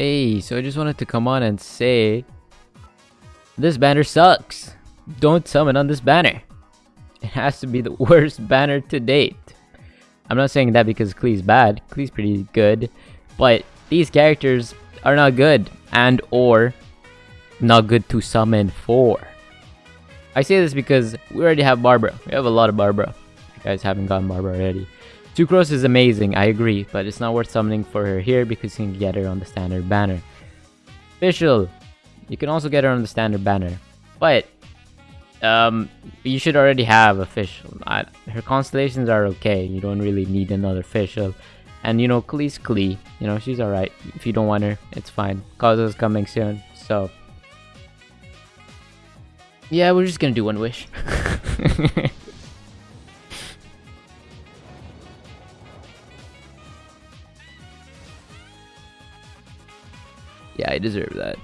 Hey, so I just wanted to come on and say this banner sucks. Don't summon on this banner. It has to be the worst banner to date. I'm not saying that because Klee's bad. Klee's pretty good. But these characters are not good and or not good to summon for. I say this because we already have Barbara. We have a lot of Barbara. You guys haven't gotten Barbara already. Sucrose is amazing, I agree, but it's not worth summoning for her here because you can get her on the standard banner. Fischl, you can also get her on the standard banner, but um, you should already have a Fischl. I, her constellations are okay, you don't really need another Fischl. And you know, Klee's Klee, you know, she's alright. If you don't want her, it's fine. Kazu's coming soon, so... Yeah, we're just gonna do one wish. Yeah, I deserve that.